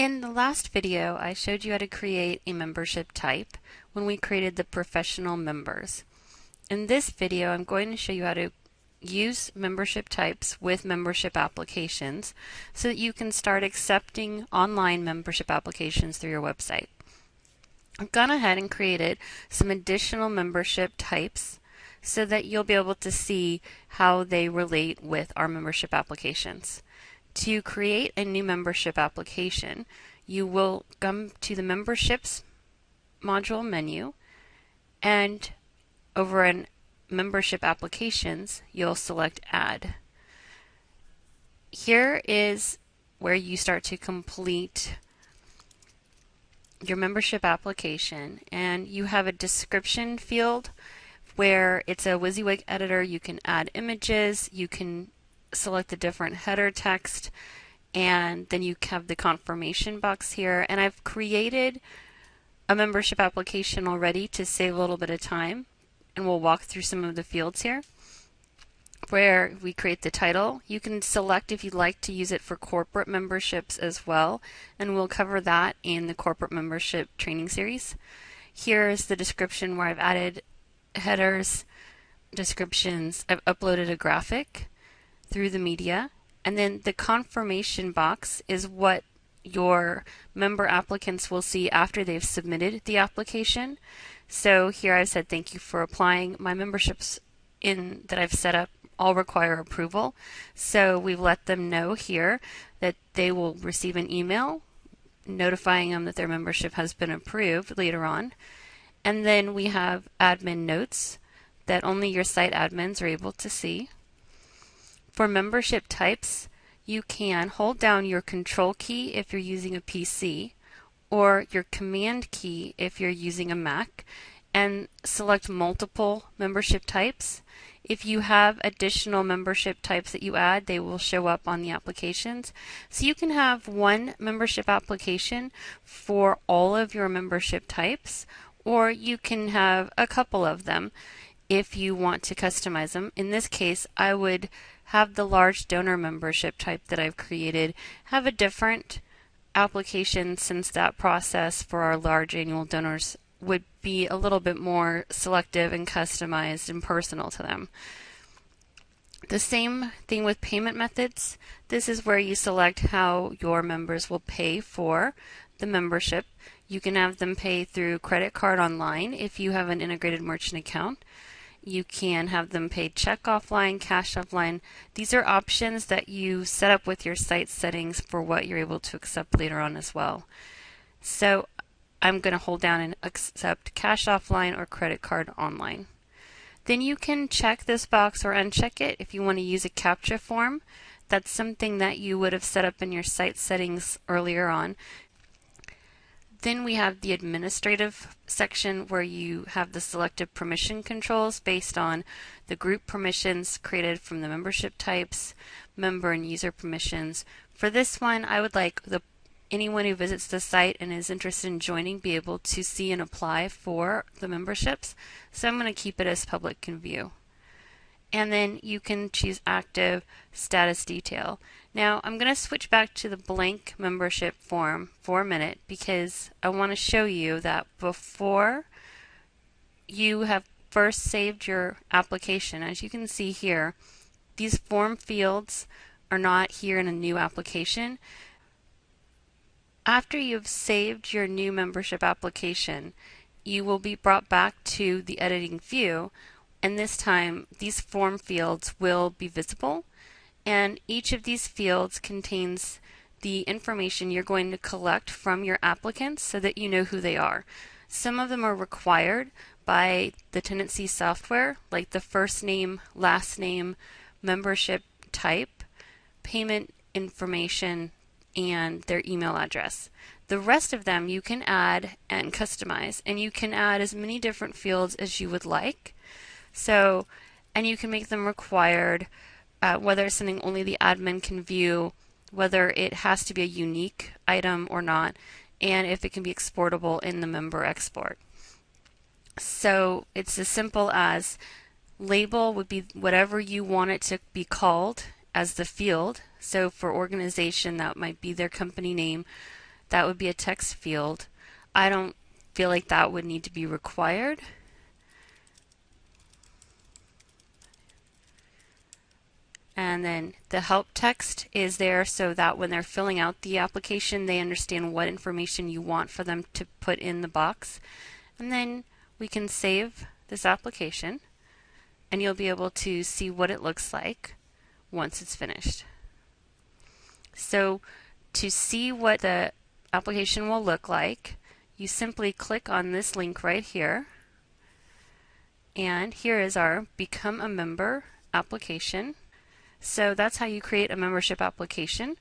In the last video, I showed you how to create a membership type when we created the professional members. In this video, I'm going to show you how to use membership types with membership applications so that you can start accepting online membership applications through your website. I've gone ahead and created some additional membership types so that you'll be able to see how they relate with our membership applications. To create a new membership application, you will come to the memberships module menu and over in membership applications, you'll select add. Here is where you start to complete your membership application and you have a description field where it's a WYSIWYG editor. You can add images, you can select the different header text and then you have the confirmation box here and I've created a membership application already to save a little bit of time and we'll walk through some of the fields here where we create the title. You can select if you'd like to use it for corporate memberships as well and we'll cover that in the corporate membership training series. Here is the description where I've added headers, descriptions, I've uploaded a graphic through the media. And then the confirmation box is what your member applicants will see after they've submitted the application. So here I've said thank you for applying. My memberships in that I've set up all require approval. So we've let them know here that they will receive an email notifying them that their membership has been approved later on. And then we have admin notes that only your site admins are able to see. For membership types, you can hold down your control key if you're using a PC or your command key if you're using a Mac and select multiple membership types. If you have additional membership types that you add, they will show up on the applications. So you can have one membership application for all of your membership types, or you can have a couple of them if you want to customize them. In this case, I would have the large donor membership type that I've created have a different application since that process for our large annual donors would be a little bit more selective and customized and personal to them. The same thing with payment methods. This is where you select how your members will pay for the membership. You can have them pay through credit card online if you have an integrated merchant account. You can have them pay check offline, cash offline. These are options that you set up with your site settings for what you're able to accept later on as well. So I'm going to hold down and accept cash offline or credit card online. Then you can check this box or uncheck it if you want to use a CAPTCHA form. That's something that you would have set up in your site settings earlier on. Then we have the administrative section where you have the selective permission controls based on the group permissions created from the membership types, member and user permissions. For this one, I would like the anyone who visits the site and is interested in joining be able to see and apply for the memberships. So I'm going to keep it as public can view. And then you can choose active status detail. Now I'm going to switch back to the blank membership form for a minute because I want to show you that before you have first saved your application, as you can see here, these form fields are not here in a new application. After you've saved your new membership application, you will be brought back to the editing view and this time these form fields will be visible and each of these fields contains the information you're going to collect from your applicants so that you know who they are. Some of them are required by the Tendenci software, like the first name, last name, membership type, payment information, and their email address. The rest of them you can add and customize, and you can add as many different fields as you would like. So, and you can make them required uh, whether it's something only the admin can view, whether it has to be a unique item or not, and if it can be exportable in the member export. So it's as simple as label would be whatever you want it to be called as the field. So for organization, that might be their company name. that would be a text field. I don't feel like that would need to be required. And then the help text is there so that when they're filling out the application, they understand what information you want for them to put in the box. And then we can save this application and you'll be able to see what it looks like once it's finished. So to see what the application will look like, you simply click on this link right here. And here is our Become a Member application. So that's how you create a membership application.